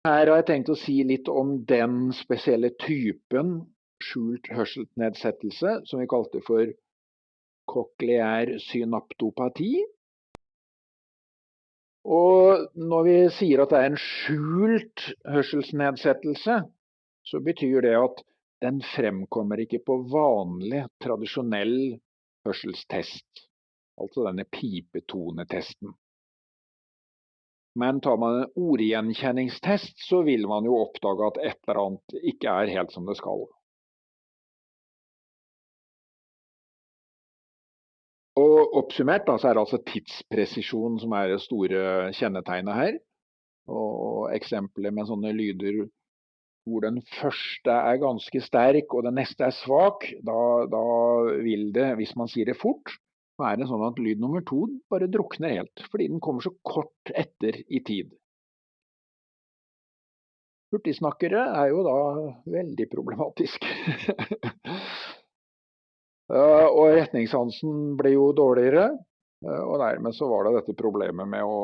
Her har jeg tenkt å si litt om den spesielle typen skjult hørselsnedsettelse som vi kalte for kokleær synaptopati. Og når vi sier at det er en skjult hørselsnedsettelse, så betyr det at den fremkommer ikke på vanlig, tradisjonell hørselstest, altså denne pipetonetesten. Men tar man en ordgjenkjenningstest, så vil man jo oppdage at et eller annet ikke er helt som det skal. Og Oppsummert da, så er det altså tidspresisjon som er det store kjennetegnet her. Og Eksempler med sånne lyder hvor den første er ganske sterk og den neste er svak, da, da vil det, hvis man sier det fort, det sånn at lyd nummer to bare drukner helt, fordi den kommer så kort etter i tid. Hurtigsnakkere er jo da veldig problematisk. og retningssansen blir jo dårligere, og dermed så var det dette problemet med å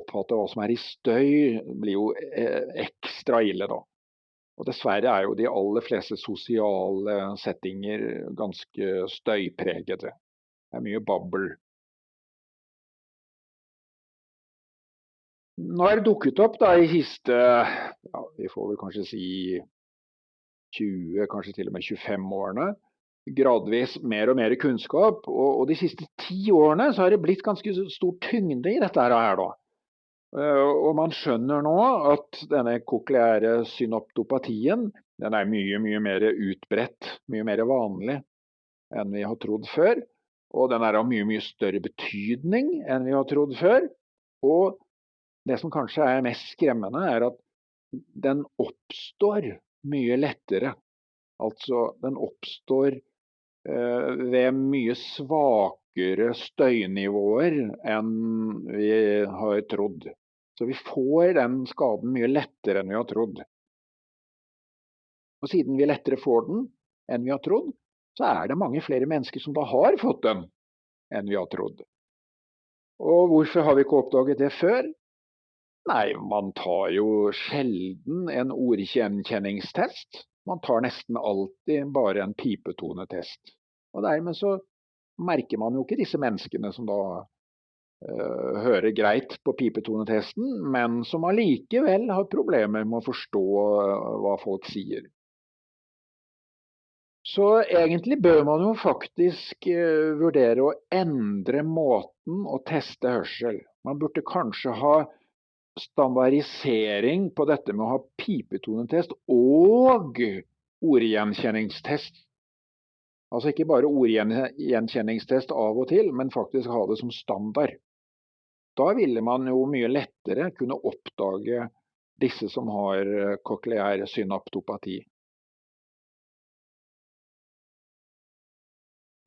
oppfatte hva som er i støy, blir jo eh, ekstra ille da. Og dessverre er jo de aller fleste sosiale settinger ganske støypregede. Det er mye babbel. Nå er det dukket opp da i siste ja, vi får vel kanskje si 20, kanskje til og med 25 årene, gradvis mer og mer kunnskap. Og, og de siste ti årene så har det blitt ganske stor tyngde i dette her. da. Eh, og man skjønner nå at denne kokleære synoptopatien den er mye, mye mer utbredt, mye mer vanlig enn vi har trodd før. Og den er av mye, mye større betydning enn vi har trodd før. Og det som kanskje er mest skremmende, er at den oppstår mye lettere. Altså, den oppstår eh, ved mye svakere støynivåer enn vi har trodd. Så vi får den skaden mye lettere enn vi har trodd. Og siden vi lettere får den enn vi har trodd, så er det mange flere mennesker som da har fått den enn vi har trodd. Og hvorfor har vi ikke oppdaget det før? Nei, man tar jo sjelden en ordgjenkjenningstest. Man tar nesten alltid bare en pipetonetest. Og dermed så merker man jo ikke disse menneskene som da øh, hører greit på pipetonetesten, men som allikevel har problemer med å forstå uh, hva folk sier. Så egentlig bør man jo faktisk uh, vurdere å endre måten å teste hørsel. Man burde kanskje ha standardisering på dette med å ha pipetonetest og ordgjenkjenningstest. Altså ikke bare ordgjenkjenningstest av og til, men faktisk ha det som standard. Da ville man jo mye lettere kunne oppdage disse som har kokleær synaptopati.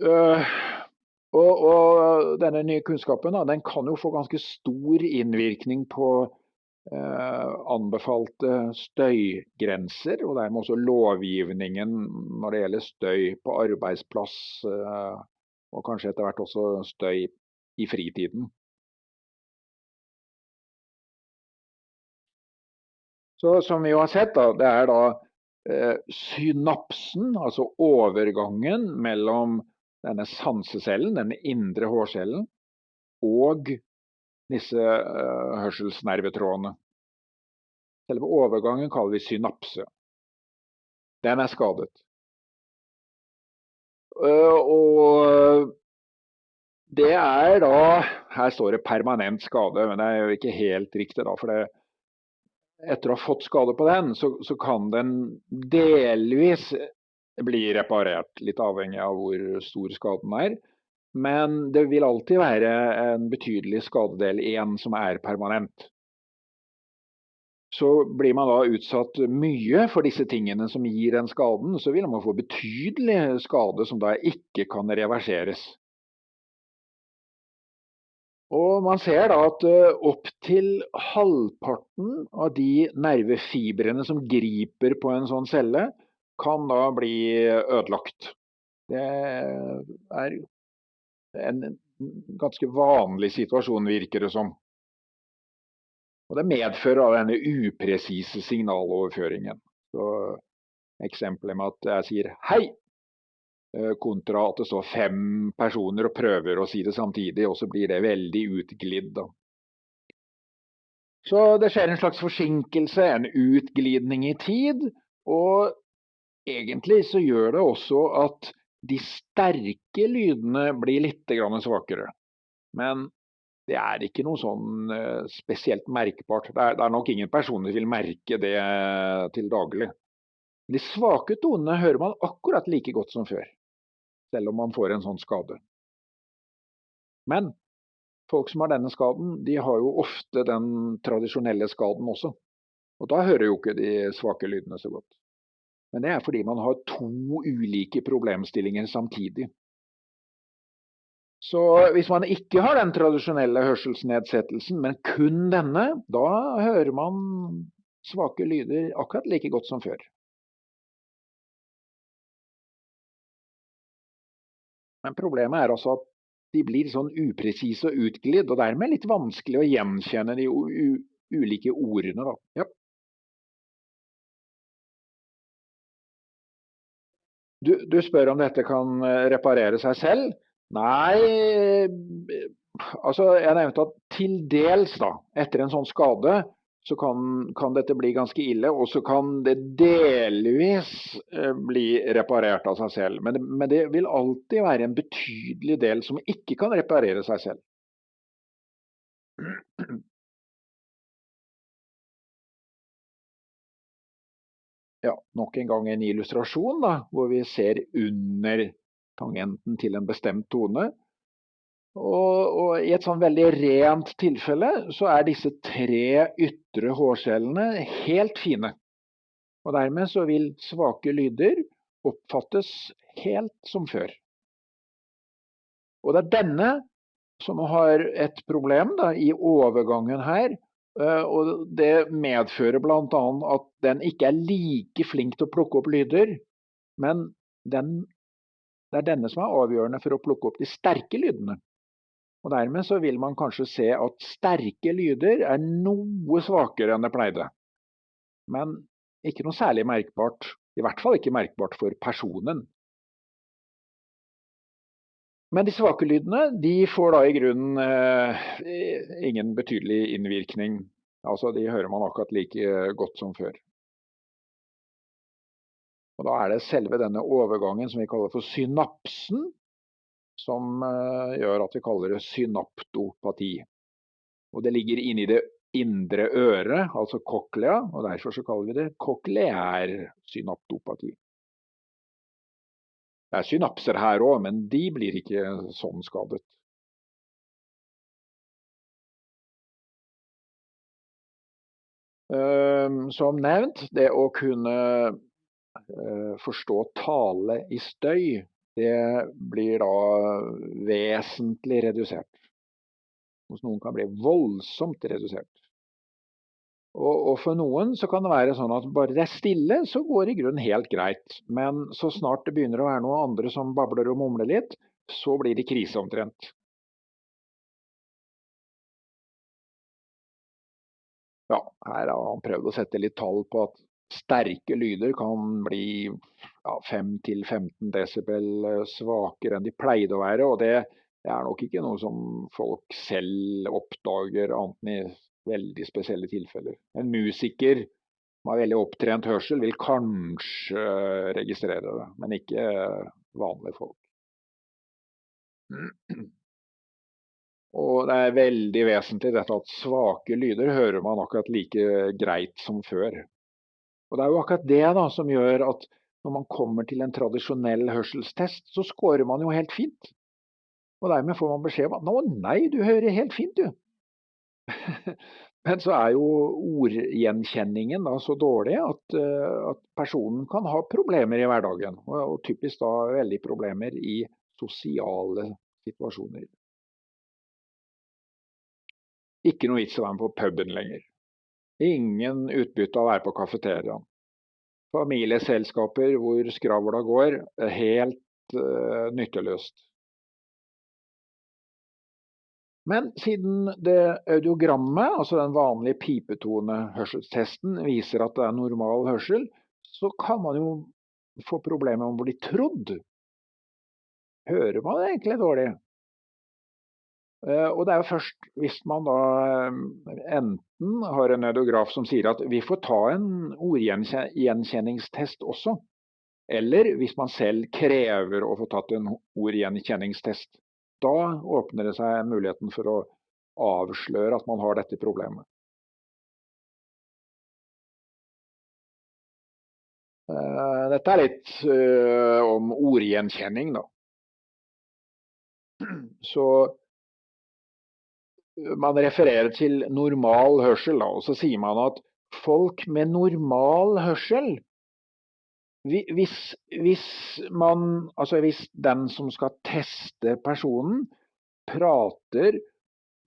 Og, og, denne nye kunnskapen da, den kan jo få ganske stor innvirkning på uh, anbefalte støygrenser, og dermed også lovgivningen når det gjelder støy på arbeidsplass, uh, og kanskje etter hvert også støy i fritiden. Så som vi jo har sett, da, det er da synapsen, altså overgangen mellom denne sansecellen, denne indre hårcellen, og disse uh, hørselsnervetrådene. Selve overgangen kaller vi synapse. Den er skadet. Uh, og det er da Her står det permanent skade, men det er jo ikke helt riktig, da. For det, etter å ha fått skade på den, så, så kan den delvis blir reparert, litt avhengig av hvor stor skaden er. Men det vil alltid være en betydelig skadedel igjen som er permanent. Så blir man da utsatt mye for disse tingene som gir den skaden, så vil man få betydelig skade som da ikke kan reverseres. Og man ser da at eh, opptil halvparten av de nervefibrene som griper på en sånn celle, kan da bli ødelagt. Det er en ganske vanlig situasjon, virker det som. Og Det medfører denne upresise signaloverføringen. Så Eksempelet med at jeg sier 'hei', eh, kontra at det står fem personer og prøver å si det samtidig, og så blir det veldig utglidd. Så det skjer en slags forsinkelse, en utglidning i tid. Og egentlig så gjør det også at de sterke lydene blir litt svakere. Men det er ikke noe sånn eh, spesielt merkbart. Det er, det er nok ingen personer som vil merke det til daglig. De svake tonene hører man akkurat like godt som før, selv om man får en sånn skade. Men folk som har denne skaden, de har jo ofte den tradisjonelle skaden også. Og da hører jo ikke de svake lydene så godt. Men det er fordi man har to ulike problemstillinger samtidig. Så hvis man ikke har den tradisjonelle hørselsnedsettelsen, men kun denne, da hører man svake lyder akkurat like godt som før. Men problemet er altså at de blir sånn upresise og utglidd, og dermed litt vanskelig å gjenkjenne de ulike ordene. Da. Ja. Du, du, spør om dette kan eh, reparere seg selv. Nei, altså jeg nevnte at til dels, da, etter en sånn skade, så kan, kan, dette bli ganske ille. Og så kan det delvis eh, bli reparert av seg selv. Men, men, det vil alltid være en betydelig del som ikke kan reparere seg selv. Ja, nok en gang en illustrasjon da, hvor vi ser under tangenten til en bestemt tone. Og, og, I et sånn veldig rent tilfelle så er disse tre ytre hårcellene helt fine. Og Dermed så vil svake lyder oppfattes helt som før. Og Det er denne som har et problem da, i overgangen her. Eh, og Det medfører bl.a. at den ikke er like flink til å plukke opp lyder. Men den, det er denne som er avgjørende for å plukke opp de sterke lydene. Og Dermed så vil man kanskje se at sterke lyder er noe svakere enn det pleide. Men ikke noe særlig merkbart. I hvert fall ikke merkbart for personen. Men de svake lydene de får da i grunnen eh, ingen betydelig innvirkning. Altså De hører man akkurat like godt som før. Og Da er det selve denne overgangen som vi kaller for synapsen, som eh, gjør at vi kaller det synaptopati. Og det ligger inni det indre øret, altså cochlea, og derfor så kaller vi det kokleær synaptopati. Det er synapser her òg, men de blir ikke sånn skadet. Ehm, som nevnt, det å kunne eh, forstå tale i støy det blir da vesentlig redusert. Hos noen kan bli voldsomt redusert. Og, og, for noen så kan det være sånn at bare det er stille, så går det i grunnen helt greit. Men så snart det begynner å være noen andre som babler og mumler litt, så blir det krise omtrent. Ja, her har han prøvd å sette litt tall på at sterke lyder kan bli ja, 5-15 desibel eh, svakere enn de pleide å være. og det, det, er nok ikke noe som folk selv oppdager, annet enn i veldig spesielle tilfeller. En musiker har veldig opptrent hørsel, vil kanskje registrere det, men ikke vanlige folk. Og det er veldig vesentlig dette at svake lyder hører man akkurat like greit som før. Og Det er jo akkurat det da, som gjør at når man kommer til en tradisjonell hørselstest, så scorer man jo helt fint. Og dermed får man beskjed om at 'nå, nei, du hører helt fint, du'. Men så er jo ordgjenkjenningen da så dårlig at, eh, at, personen kan ha problemer i hverdagen. Og, og typisk da veldig problemer i sosiale situasjoner. Ikke noe vits å være med på puben lenger. Ingen utbytte av å være på kafeteriaen. Familieselskaper hvor skravla går, helt uh, nytteløst. Men siden det audiogrammet, altså den vanlige pipetone-hørselstesten, viser at det er normal hørsel, så kan man jo få problemer med å bli trodd. Hører man egentlig dårlig? Eh, og det er jo først hvis man da eh, enten har en audiograf som sier at vi får ta en ordgjenkjenningstest også, eller hvis man selv krever å få tatt en ordgjenkjenningstest. Da åpner det seg muligheten for å avsløre at man har dette problemet. Eh, dette er litt uh, om ordgjenkjenning, da. Så man refererer til normal hørsel, da, og så sier man at folk med normal hørsel hvis, hvis, man, altså hvis den som skal teste personen, prater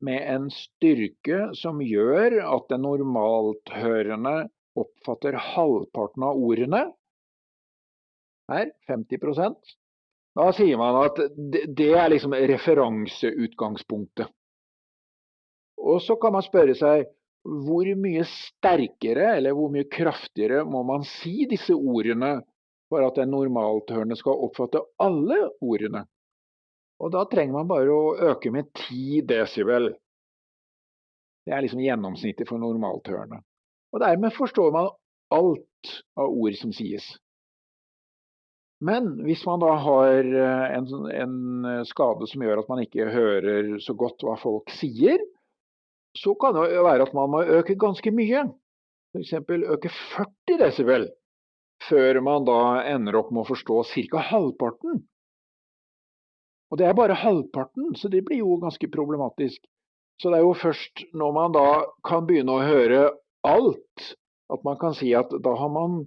med en styrke som gjør at den normalthørende oppfatter halvparten av ordene, her 50% da sier man at det er liksom referanseutgangspunktet. Og så kan man spørre seg hvor mye sterkere eller hvor mye kraftigere må man si disse ordene for at en normalthørende skal oppfatte alle ordene? Og da trenger man bare å øke med 10 desibel. Det er liksom gjennomsnittet for normalthørende. Og dermed forstår man alt av ord som sies. Men hvis man da har eh, en, en skade som gjør at man ikke hører så godt hva folk sier, så kan det være at man må øke ganske mye. F.eks. øke 40 desibel, før man da ender opp med å forstå ca. halvparten. Og det er bare halvparten, så det blir jo ganske problematisk. Så det er jo først når man da kan begynne å høre alt, at man kan si at da har man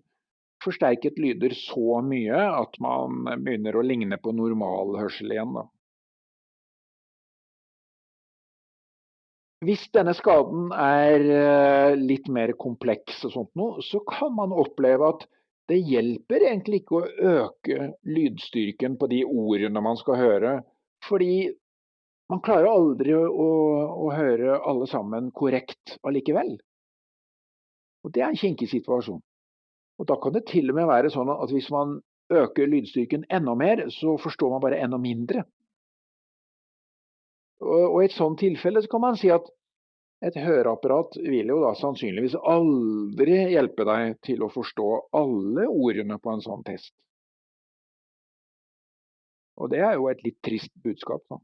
forsterket lyder så mye at man begynner å ligne på normal hørsel igjen. da. Hvis denne skaden er eh, litt mer kompleks, og sånt noe, så kan man oppleve at det hjelper egentlig ikke å øke lydstyrken på de ordene man skal høre. Fordi man klarer aldri å, å høre alle sammen korrekt allikevel. Og Det er en kinkig situasjon. Og Da kan det til og med være sånn at hvis man øker lydstyrken enda mer, så forstår man bare enda mindre. Og, I et sånt tilfelle så kan man si at et høreapparat vil jo da sannsynligvis aldri hjelpe deg til å forstå alle ordene på en sånn test. Og det er jo et litt trist budskap. da.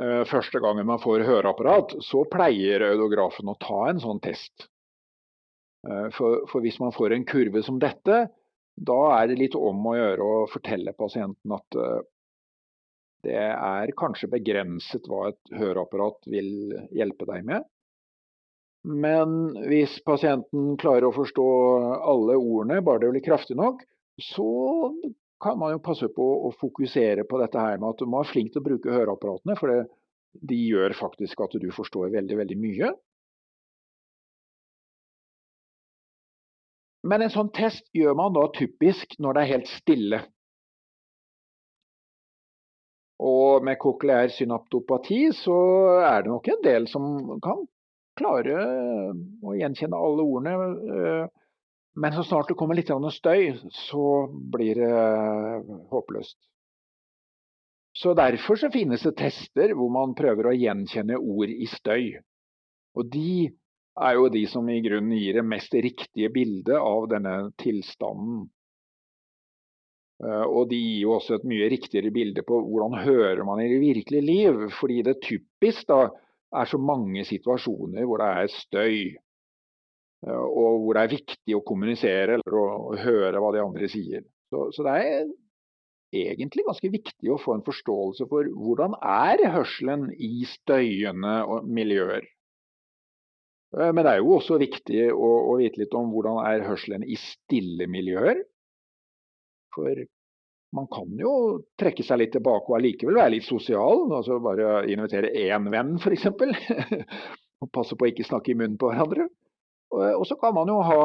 Eh, første gangen man får høreapparat, så pleier audografen å ta en sånn test. Eh, for, for, hvis man får en kurve som dette, da er det litt om å gjøre å fortelle pasienten at uh, det er kanskje begrenset hva et høreapparat vil hjelpe deg med. Men hvis pasienten klarer å forstå alle ordene, bare det blir kraftig nok, så kan man jo passe på å fokusere på dette her med at du må være flink til å bruke høreapparatene, for det, de gjør faktisk at du forstår veldig, veldig mye. Men en sånn test gjør man da typisk når det er helt stille. Og med kokleær synaptopati så er det nok en del som kan klare å gjenkjenne alle ordene. Men så snart det kommer litt støy, så blir det håpløst. Så Derfor så finnes det tester hvor man prøver å gjenkjenne ord i støy. Og de er jo de som i grunnen gir det mest riktige bildet av denne tilstanden. Eh, og de gir jo også et mye riktigere bilde på hvordan hører man i det virkelige liv. Fordi det typisk da er så mange situasjoner hvor det er støy. Eh, og hvor det er viktig å kommunisere eller å høre hva de andre sier. Så, så det er egentlig ganske viktig å få en forståelse for hvordan er hørselen i støyende miljøer. Eh, men det er jo også viktig å, å vite litt om hvordan er hørselen i stille miljøer. For man kan jo trekke seg litt tilbake og allikevel være litt sosial. altså Bare invitere én venn, f.eks. og passe på å ikke snakke i munnen på hverandre. Og så kan man jo ha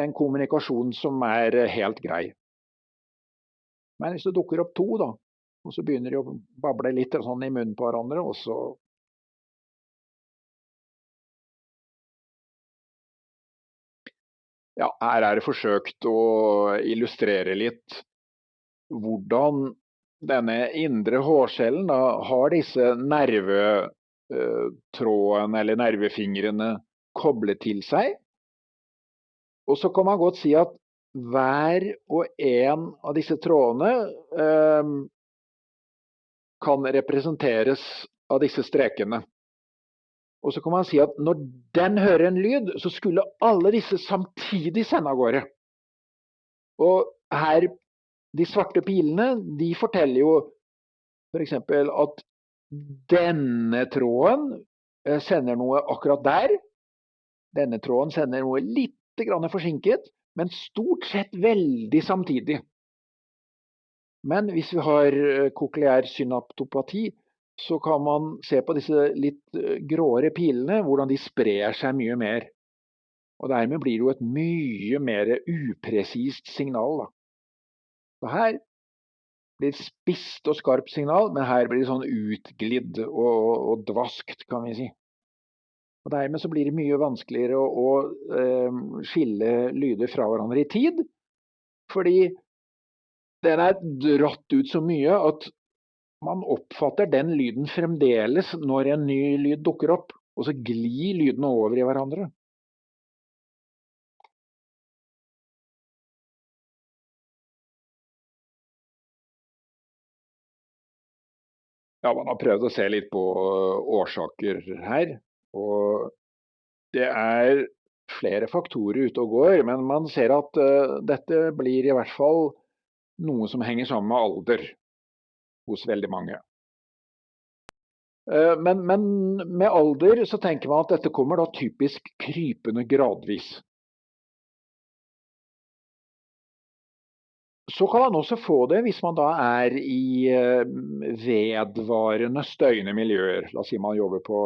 en kommunikasjon som er helt grei. Men hvis det dukker opp to, da, og så begynner de å bable litt sånn i munnen på hverandre, og så Ja, her er det forsøkt å illustrere litt hvordan denne indre hårcellen da, har disse nervetrådene eller nervefingrene koblet til seg. Og så kan man godt si at hver og en av disse trådene eh, kan representeres av disse strekene. Og så kan man si at når den hører en lyd, så skulle alle disse samtidig sende av gårde. Og her, de svarte pilene, de forteller jo f.eks. For at denne tråden eh, sender noe akkurat der. Denne tråden sender noe litt forsinket, men stort sett veldig samtidig. Men hvis vi har eh, kokleær synaptopati, så kan man se på disse litt eh, gråere pilene, hvordan de sprer seg mye mer. Og dermed blir det jo et mye mer upresist signal. Da. Så her blir det spisst og skarpt signal, men her blir det sånn utglidd og, og dvaskt, kan vi si. Og Dermed så blir det mye vanskeligere å, å eh, skille lyder fra hverandre i tid. Fordi den er dratt ut så mye at man oppfatter den lyden fremdeles når en ny lyd dukker opp, og så glir lydene over i hverandre. Ja, Man har prøvd å se litt på årsaker her. Og det er flere faktorer ute og går, men man ser at uh, dette blir i hvert fall noe som henger sammen med alder hos veldig mange. Eh, men, men, med alder så tenker man at dette kommer da typisk krypende gradvis. Så kan man også få det hvis man da er i eh, vedvarende støyende miljøer. La oss si man jobber på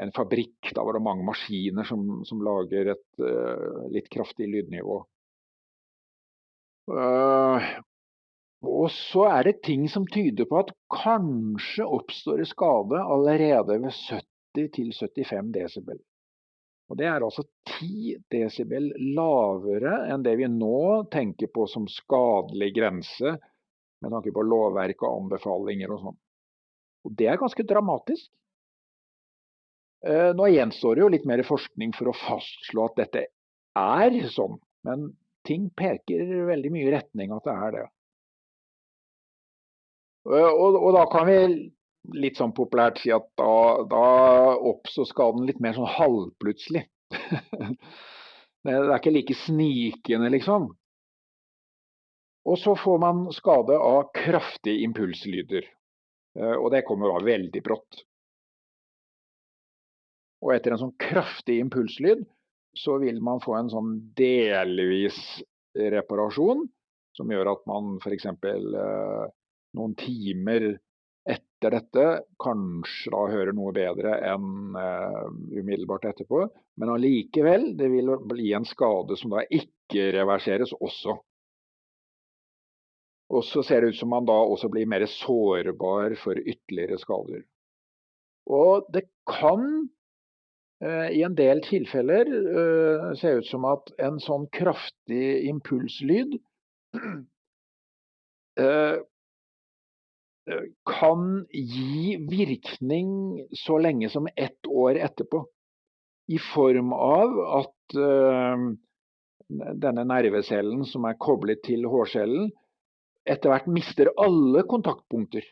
en fabrikk, da var det mange maskiner som, som lager et uh, litt kraftig lydnivå. Uh, og så er det ting som tyder på at kanskje oppstår skade allerede ved 70-75 desibel. Og Det er altså 10 desibel lavere enn det vi nå tenker på som skadelig grense, med tanke på lovverk og anbefalinger og sånn. Og Det er ganske dramatisk. Eh, nå gjenstår det jo litt mer forskning for å fastslå at dette er sånn, men ting peker veldig mye i retning at det er det. Eh, og, og, da kan vi litt sånn populært si at da, da oppstår skaden litt mer sånn halvplutselig. det er ikke like snikende, liksom. Og så får man skade av kraftige impulslyder. Eh, og det kommer da veldig brått. Og etter en sånn kraftig impulslyd, så vil man få en sånn delvis reparasjon, som gjør at man f.eks noen timer etter dette kanskje da hører noe bedre enn uh, umiddelbart etterpå. Men allikevel, det vil bli en skade som da ikke reverseres også. Og så ser det ut som man da også blir mer sårbar for ytterligere skader. Og det kan uh, i en del tilfeller uh, se ut som at en sånn kraftig impulslyd kan gi virkning så lenge som ett år etterpå. I form av at uh, denne nervecellen som er koblet til hårcellen, etter hvert mister alle kontaktpunkter.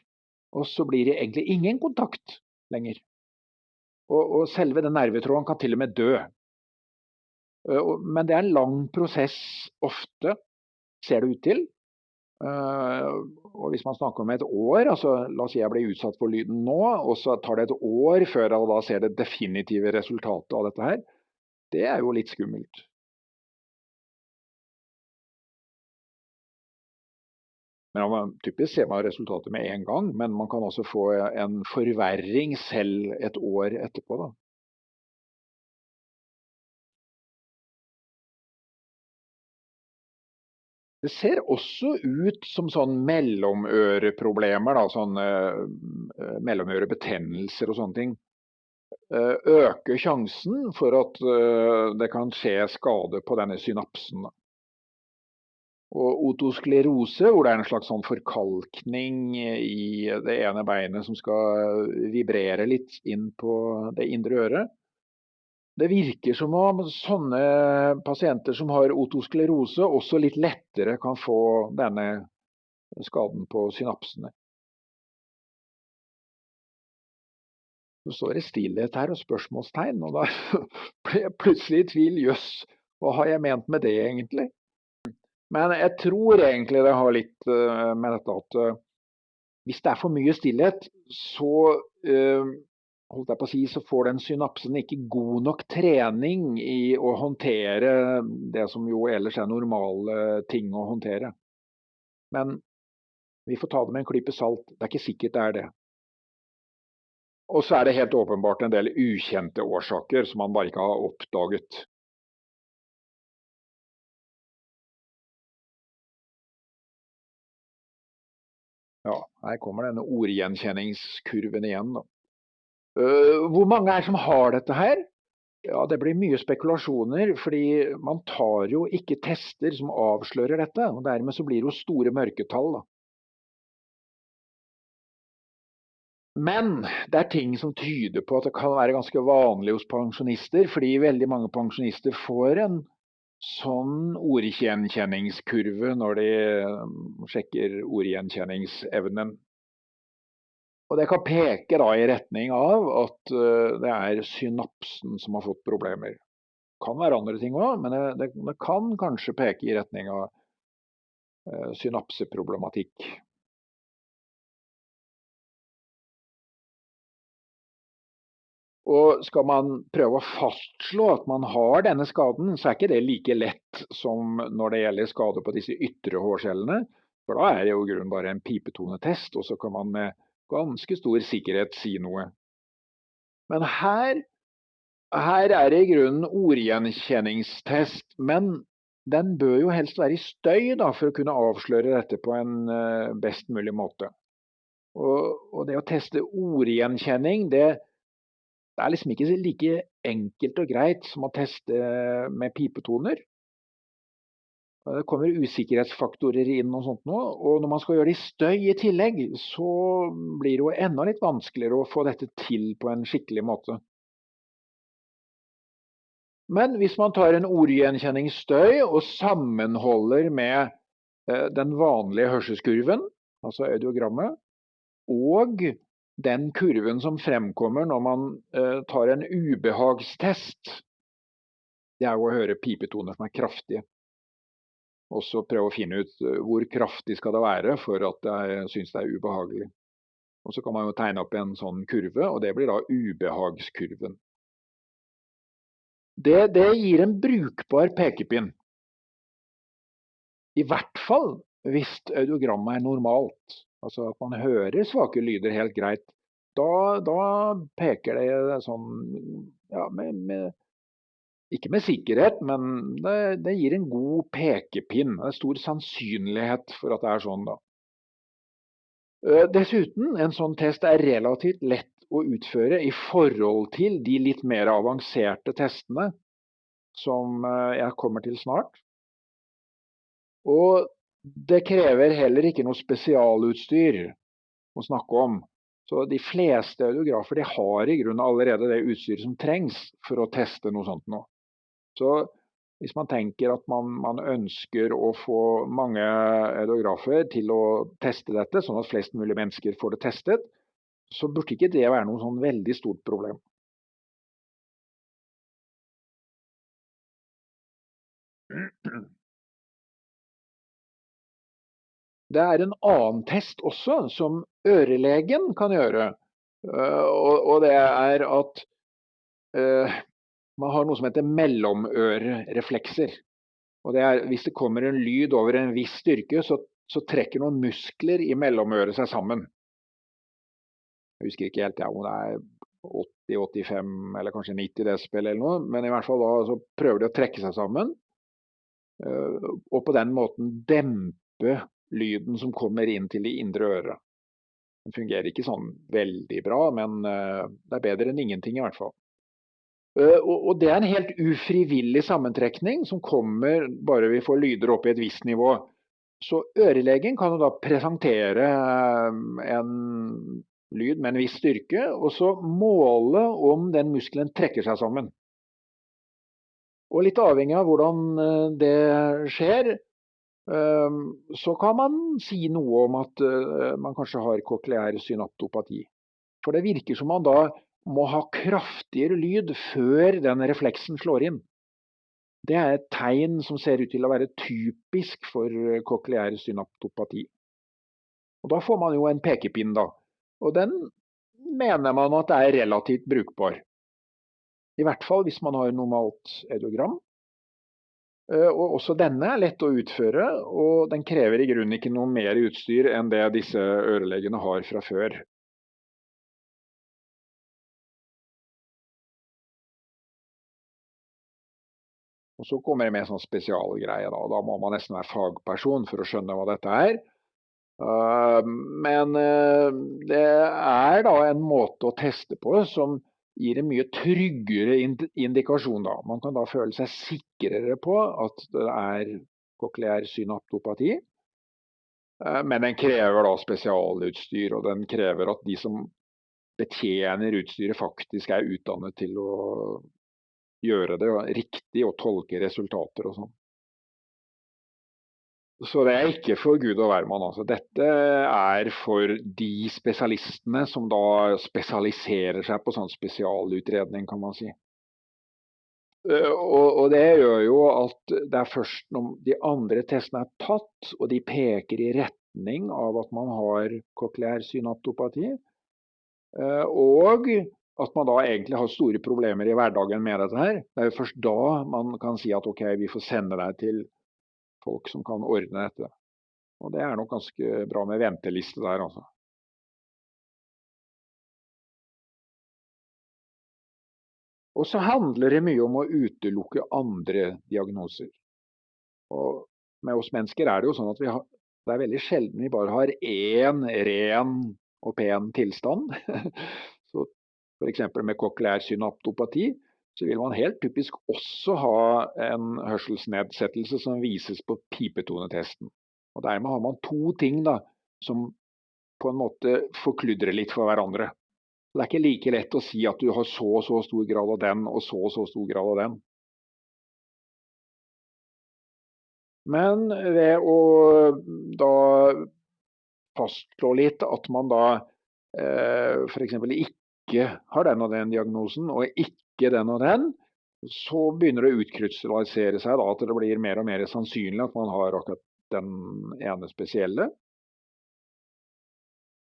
Og så blir det egentlig ingen kontakt lenger. Og, og selve den nervetråden kan til og med dø. Uh, men det er en lang prosess ofte, ser det ut til. Uh, og hvis man snakker om et år, altså la oss si jeg blir utsatt for lyden nå, og så tar det et år før jeg da ser det definitive resultatet av dette her, det er jo litt skummelt. Men man, Typisk ser man resultatet med en gang, men man kan også få en forverring selv et år etterpå. da. Det ser også ut som sånn mellomøreproblemer, da, sånn uh, mellomørebetennelser og sånne ting. Uh, øker sjansen for at uh, det kan skje skade på denne synapsen. Og otosklerose, hvor det er en slags sånn forkalkning i det ene beinet som skal vibrere litt inn på det indre øret, det virker som om sånne pasienter som har otosklerose også litt lettere kan få denne skaden på synapsene. Så står det stillhet her og spørsmålstegn, og da ble jeg plutselig i tvil. Jøss, hva har jeg ment med det egentlig? Men jeg tror egentlig det har litt eh, med dette at eh, hvis det er for mye stillhet, så uh, holdt jeg på å si, så får den synapsen ikke god nok trening i å håndtere det som jo ellers er normale ting å håndtere. Men vi får ta det med en klype salt. Det er ikke sikkert det er det. Og så er det helt åpenbart en del ukjente årsaker som man bare ikke har oppdaget. Ja, her kommer denne ordgjenkjenningskurven igjen, da. Eh, hvor mange er som har dette her? Ja, Det blir mye spekulasjoner, fordi man tar jo ikke tester som avslører dette. og Dermed så blir det jo store mørketall. da. Men det er ting som tyder på at det kan være ganske vanlig hos pensjonister, fordi veldig mange pensjonister får en sånn ordgjenkjenningskurve når de sjekker ordgjenkjenningsevnen. Og det kan peke da i retning av at uh, det er synapsen som har fått problemer. Det kan være andre ting òg, men det, det, kan kanskje peke i retning av uh, synapseproblematikk. Og skal man prøve å fastslå at man har denne skaden, så er ikke det like lett som når det gjelder skade på disse ytre hårcellene. For da er det jo i grunnen bare en pipetonetest, og så kan man med ganske stor sikkerhet si noe. Men her, her er det i grunnen ordgjenkjenningstest. Men den bør jo helst være i støy da, for å kunne avsløre dette på en uh, best mulig måte. Og, og, det å teste ordgjenkjenning, det, det er liksom ikke like enkelt og greit som å teste med pipetoner. Det kommer usikkerhetsfaktorer inn og sånt nå, og når man skal gjøre det i støy i tillegg, så blir det jo enda litt vanskeligere å få dette til på en skikkelig måte. Men hvis man tar en ordgjenkjenningsstøy og sammenholder med eh, den vanlige hørselskurven, altså audiogrammet, og den kurven som fremkommer når man eh, tar en ubehagstest, det er jo å høre pipetoner som er kraftige. Og så prøve å finne ut eh, hvor kraftig skal det være for at jeg syns det er ubehagelig. Og så kan man jo tegne opp en sånn kurve, og det blir da ubehagskurven. Det, det gir en brukbar pekepinn. I hvert fall hvis audiogrammet er normalt. Altså at man hører svake lyder helt greit. Da, da peker det sånn ja, med, med ikke med sikkerhet, men det, det, gir en god pekepinn. Det er stor sannsynlighet for at det er sånn, da. Dessuten, en sånn test er relativt lett å utføre i forhold til de litt mer avanserte testene som jeg kommer til snart. Og det krever heller ikke noe spesialutstyr å snakke om. Så de fleste audiografer de har i grunnen allerede det utstyret som trengs for å teste noe sånt nå. Så hvis man tenker at man, man, ønsker å få mange ideografer til å teste dette, sånn at flest mulig mennesker får det testet, så burde ikke det være noe sånn veldig stort problem. Det er en annen test også, som ørelegen kan gjøre. Øh, og det er at øh, man har noe som heter mellomørereflekser. Og det er, hvis det kommer en lyd over en viss styrke, så, så trekker noen muskler i mellomøret seg sammen. Jeg husker ikke helt ja, om det er 80-85 eller kanskje 90 desibel eller noe, men i hvert fall da så prøver de å trekke seg sammen. og på den måten dempe lyden som kommer inn til de indre øret. Den fungerer ikke sånn veldig bra, men det er bedre enn ingenting i hvert fall. Og det er en helt ufrivillig sammentrekning som kommer bare vi får lyder opp i et visst nivå. Så ørelegen kan jo da presentere en lyd med en viss styrke, og så måle om den muskelen trekker seg sammen. Og litt avhengig av hvordan eh, det skjer, eh, så kan man si noe om at eh, man kanskje har kokleær synaptopati. For det virker som man da må ha kraftigere lyd før den refleksen slår inn. Det er et tegn som ser ut til å være typisk for kokleær synaptopati. Og da får man jo en pekepinn, da. Og den mener man at er relativt brukbar. I hvert fall hvis man har normalt audiogram. Eh, og også denne er lett å utføre, og den krever i grunnen ikke noe mer utstyr enn det disse ørelegene har fra før. Og så kommer det med sånn spesialgreie. Da. da må man nesten være fagperson for å skjønne hva dette er. Eh, men eh, det er da en måte å teste på som gir en mye tryggere indikasjon. Da. Man kan da føle seg sikrere på at det er kokleær synaptopati. Eh, men den krever da spesialutstyr, og den krever at de som betjener utstyret, faktisk er utdannet til å gjøre det riktig og tolke resultater og sånn. Så det er ikke for Gud og hvermann. Altså. Dette er for de spesialistene som da spesialiserer seg på sånn spesialutredning, kan man si. Eh, og, og, det gjør jo at det er først når de andre testene er tatt, og de peker i retning av at man har cochlear synaptopati, eh, og at man da egentlig har store problemer i hverdagen med dette her. Det er jo først da man kan si at ok, vi får sende deg til folk som kan ordne dette. Og det er nok ganske bra med venteliste der, altså. Og så handler det mye om å utelukke andre diagnoser. Og med oss mennesker er det jo sånn at har, det er veldig sjelden vi bare har én ren og pen tilstand. F.eks. med Cochlear synaptopati så vil man helt typisk også ha en hørselsnedsettelse som vises på pipetonetesten. Og Dermed har man to ting da, som på en måte forkludrer litt for hverandre. Det er ikke like lett å si at du har så og så stor grad av den og så og så stor grad av den. Men ved å da fastslå litt at man da eh, f.eks. ikke har den og den diagnosen, og ikke ikke den og den, så begynner det å utkrystallisere seg da, at det blir mer og mer sannsynlig at man har akkurat den ene spesielle.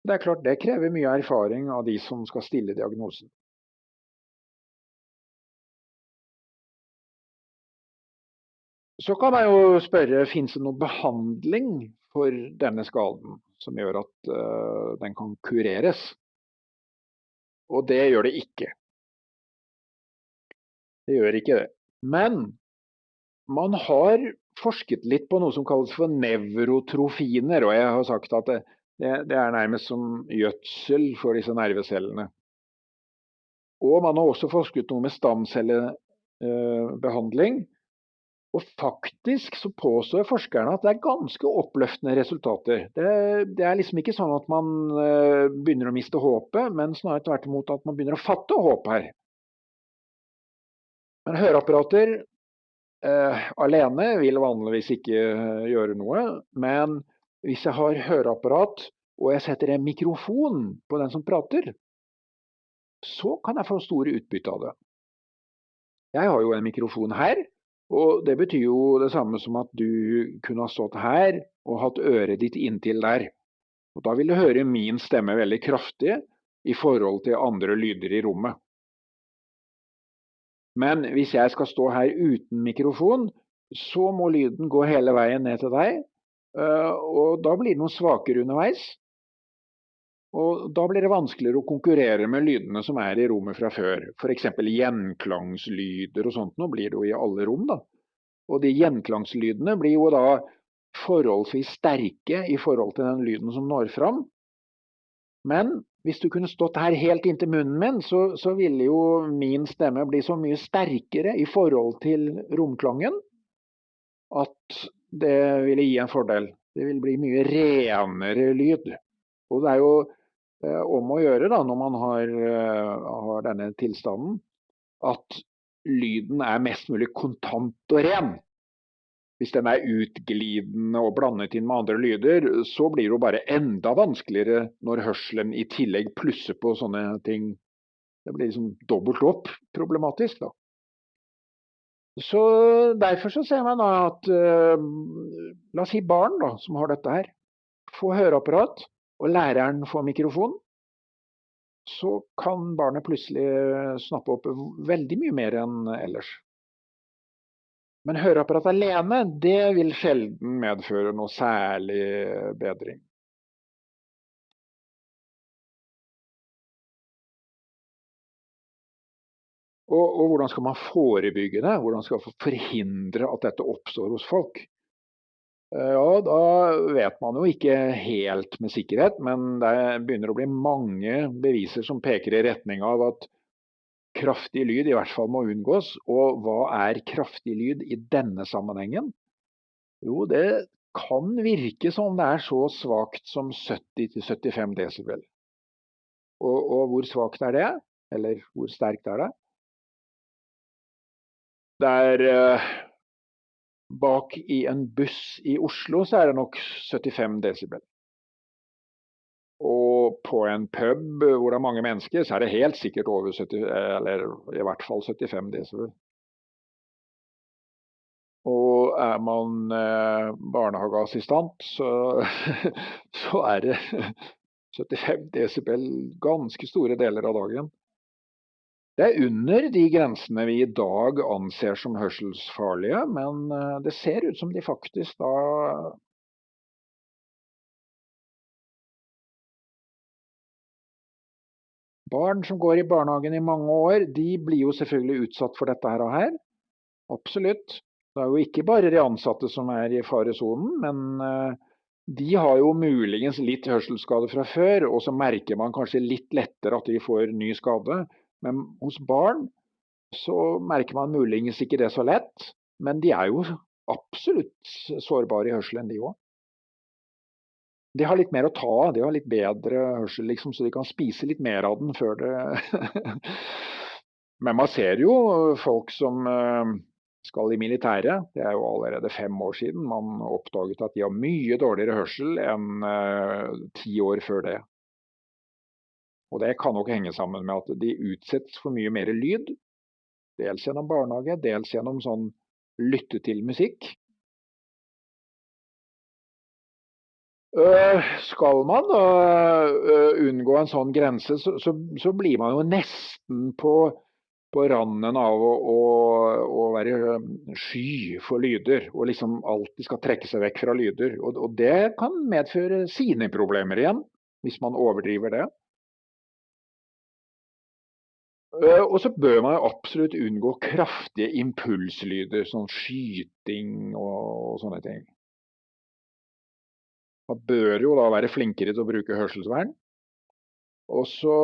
Det er klart det krever mye erfaring av de som skal stille diagnosen. Så kan jeg jo spørre finnes det noen behandling for denne skaden som gjør at uh, den kan kureres. Og det gjør det ikke. Det gjør ikke det. Men man har forsket litt på noe som kalles for nevrotrofiner, og jeg har sagt at det, det er nærmest som gjødsel for disse nervecellene. Og man har også forsket noe med stamcellebehandling. Og faktisk så påstår forskerne at det er ganske oppløftende resultater. Det, det, er liksom ikke sånn at man eh, begynner å miste håpet, men snarere tvert imot at man begynner å fatte håp her. Men høreapparater eh, alene vil vanligvis ikke eh, gjøre noe. Men hvis jeg har høreapparat og jeg setter en mikrofon på den som prater, så kan jeg få store utbytte av det. Jeg har jo en mikrofon her, og det betyr jo det samme som at du kunne ha stått her og hatt øret ditt inntil der. Og Da vil du høre min stemme veldig kraftig i forhold til andre lyder i rommet. Men hvis jeg skal stå her uten mikrofon, så må lyden gå hele veien ned til deg. Eh, og da blir den svakere underveis. Og da blir det vanskeligere å konkurrere med lydene som er i rommet fra før. F.eks. gjenklangslyder og sånt. Nå blir det jo i alle rom, da. Og de gjenklangslydene blir jo da forholdsvis sterke i forhold til den lyden som når fram. Men hvis du kunne stått her helt inntil munnen min, så, så ville jo min stemme bli så mye sterkere i forhold til romklangen at det ville gi en fordel. Det ville bli mye renere lyd. Og det er jo om å gjøre da, når man har, eh, har denne tilstanden, at lyden er mest mulig kontant og ren. Hvis den er utglidende og blandet inn med andre lyder, så blir det jo bare enda vanskeligere når hørselen i tillegg plusser på sånne ting. Det blir liksom dobbelt opp problematisk, da. Så Derfor så ser man da at uh, La oss si barn da, som har dette her. Få høreapparat, og læreren får mikrofon. Så kan barnet plutselig snappe opp veldig mye mer enn ellers. Men høreapparat alene, det vil sjelden medføre noe særlig bedring. Og, og, hvordan skal man forebygge det? Hvordan skal man forhindre at dette oppstår hos folk? Eh, ja, da vet man jo ikke helt med sikkerhet, men det begynner å bli mange beviser som peker i retning av at kraftig lyd i hvert fall må unngås. Og hva er kraftig lyd i denne sammenhengen? Jo, det kan virke som det er så svakt som 70-75 desibel. Og, og, hvor svakt er det? Eller hvor sterkt er det? Det er eh, Bak i en buss i Oslo så er det nok 75 desibel. Og på en pub hvor det er mange mennesker, så er det helt sikkert over 70, eller i hvert fall 75 desibel. Og er man eh, barnehageassistent, så, så, er det 75 desibel ganske store deler av dagen. Det er under de grensene vi i dag anser som hørselsfarlige, men eh, det ser ut som de faktisk da Barn som går i barnehagen i mange år, de blir jo selvfølgelig utsatt for dette her og her. Absolutt. Det er jo ikke bare de ansatte som er i faresonen, men eh, de har jo muligens litt hørselsskade fra før, og så merker man kanskje litt lettere at de får ny skade. Men hos barn så merker man muligens ikke det så lett, men de er jo absolutt sårbare i hørselen, de òg de har litt mer å ta av. De har litt bedre hørsel, liksom, så de kan spise litt mer av den før det Men man ser jo folk som eh, skal i militæret. Det er jo allerede fem år siden man oppdaget at de har mye dårligere hørsel enn uh, ti år før det. Og det kan nok henge sammen med at de utsettes for mye mer lyd. Dels gjennom barnehage, dels gjennom sånn lytte til musikk. Øh, skal man da øh, unngå en sånn grense, så, så, så blir man jo nesten på, på randen av å, å, å, være øh, sky for lyder, og liksom alltid skal trekke seg vekk fra lyder. Og, og det kan medføre sine problemer igjen, hvis man overdriver det. Og så bør man jo absolutt unngå kraftige impulslyder, sånn skyting og, sånne ting. Man bør jo da være flinkere til å bruke hørselsvern. Og så,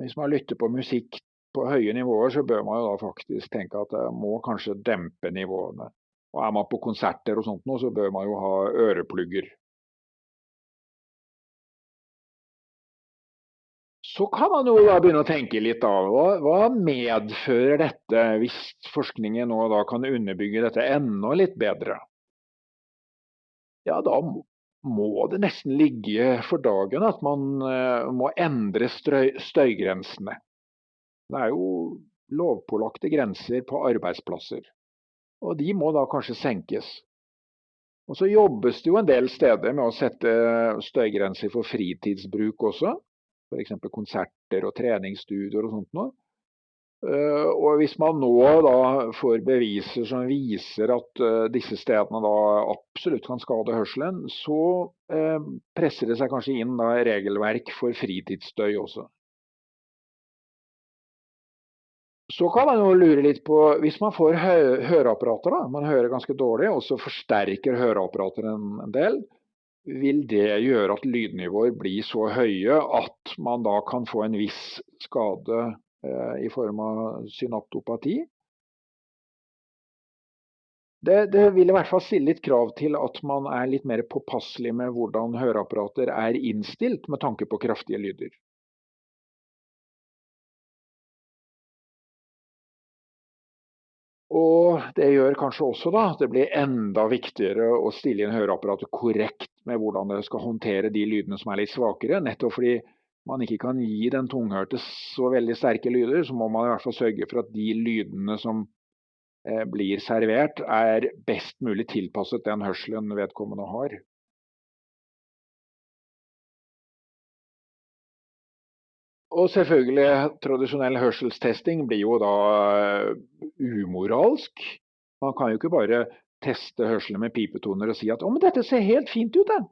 hvis man lytter på musikk på høye nivåer, så bør man jo da faktisk tenke at jeg må kanskje dempe nivåene. Og er man på konserter og sånt nå, så bør man jo ha øreplugger. Så kan man jo da begynne å tenke litt av hva, hva medfører dette, hvis forskningen nå da kan underbygge dette enda litt bedre? Ja, da må det nesten ligge for dagen at man uh, må endre støy, støygrensene. Det er jo lovpålagte grenser på arbeidsplasser, og de må da kanskje senkes. Og Så jobbes det jo en del steder med å sette støygrenser for fritidsbruk også. F.eks. konserter og treningsstudioer og sånt noe. Eh, og hvis man nå da får beviser som viser at uh, disse stedene da absolutt kan skade hørselen, så uh, presser det seg kanskje inn da regelverk for fritidsstøy også. Så kan man jo lure litt på, hvis man får hø høreapparater, da, man hører ganske dårlig, og så forsterker høreapparater en, en del, vil det gjøre at lydnivåer blir så høye at man da kan få en viss skade eh, i form av synaptopati? Det, det, vil i hvert fall stille litt krav til at man er litt mer påpasselig med hvordan høreapparater er innstilt med tanke på kraftige lyder. Og det gjør kanskje også da at det blir enda viktigere å stille inn høreapparatet korrekt med hvordan det skal håndtere de lydene som er litt svakere. Nettopp fordi man ikke kan gi den tunghørte så veldig sterke lyder, så må man i hvert fall sørge for at de lydene som eh, blir servert, er best mulig tilpasset den hørselen vedkommende har. Og selvfølgelig, tradisjonell hørselstesting blir jo da uh, umoralsk. Man kan jo ikke bare teste hørselen med pipetoner og si at 'å, men dette ser helt fint ut', det.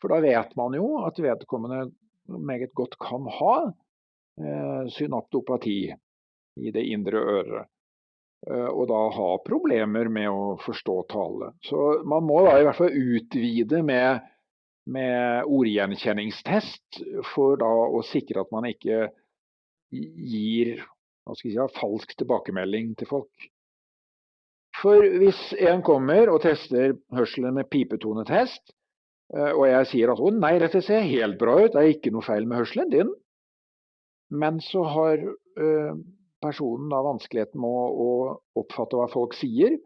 For da vet man jo at vedkommende meget godt kan ha eh, synaptopati i det indre øret. Uh, og da ha problemer med å forstå tale. Så man må da i hvert fall utvide med med ordgjenkjenningstest for da å sikre at man ikke gir si, falsk tilbakemelding til folk. For hvis en kommer og tester hørselen med pipetonetest, eh, og jeg sier at 'å nei, dette ser helt bra ut, det er ikke noe feil med hørselen din', men så har eh, personen da vanskeligheten med å oppfatte hva folk sier,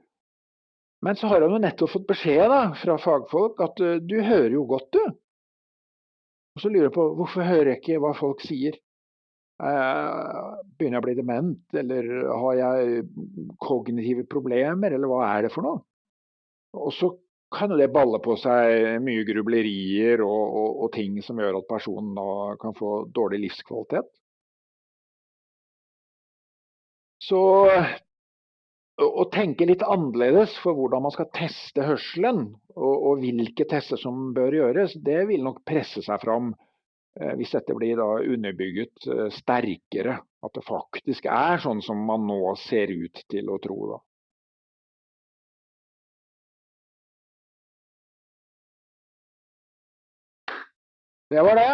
men så har han jo nettopp fått beskjed da, fra fagfolk at uh, du hører jo godt, du. Og så lurer jeg på hvorfor hører jeg ikke hva folk sier? Uh, begynner jeg å bli dement, eller har jeg kognitive problemer, eller hva er det for noe? Og så kan jo det balle på seg mye grublerier og, og, og ting som gjør at personen da kan få dårlig livskvalitet. Så å tenke litt annerledes for hvordan man skal teste hørselen, og, og, hvilke tester som bør gjøres, det vil nok presse seg fram eh, hvis dette blir da underbygget eh, sterkere. At det faktisk er sånn som man nå ser ut til å tro. Da. Det var det.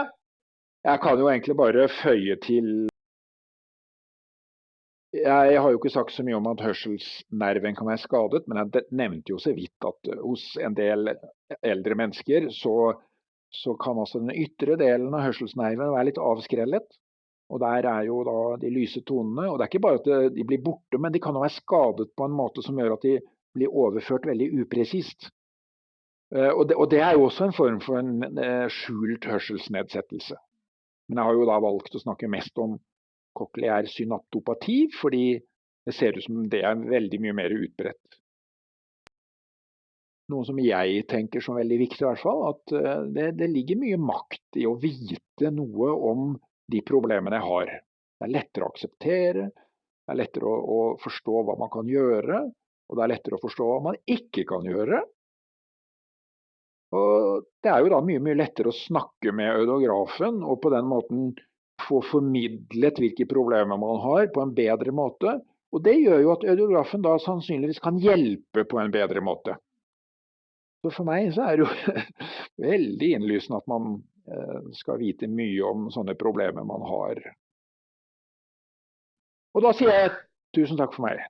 Jeg kan jo egentlig bare føye til jeg har jo ikke sagt så mye om at hørselsnerven kan være skadet, men jeg nevnte jo så vidt at hos en del eldre mennesker så, så kan altså den ytre delen av hørselsnerven være litt avskrellet. Og der er jo da de lyse tonene. Og det er ikke bare at de blir borte, men de kan jo være skadet på en måte som gjør at de blir overført veldig upresist. Eh, og det, og det er jo også en form for en eh, skjult hørselsnedsettelse. Men jeg har jo da valgt å snakke mest om kokleær synaptopati, fordi det ser ut som det er veldig mye mer utbredt. Noe som jeg tenker som veldig viktig, i hvert fall, at eh, det, det ligger mye makt i å vite noe om de problemene jeg har. Det er lettere å akseptere, det er lettere å, å forstå hva man kan gjøre, og det er lettere å forstå hva man ikke kan gjøre. Og det er jo da mye, mye lettere å snakke med audografen og på den måten få formidlet hvilke problemer man har på en bedre måte. Og det gjør jo at audiografen da sannsynligvis kan hjelpe på en bedre måte. Så for meg så er det jo veldig innlysende at man eh, skal vite mye om sånne problemer man har. Og da sier jeg tusen takk for meg.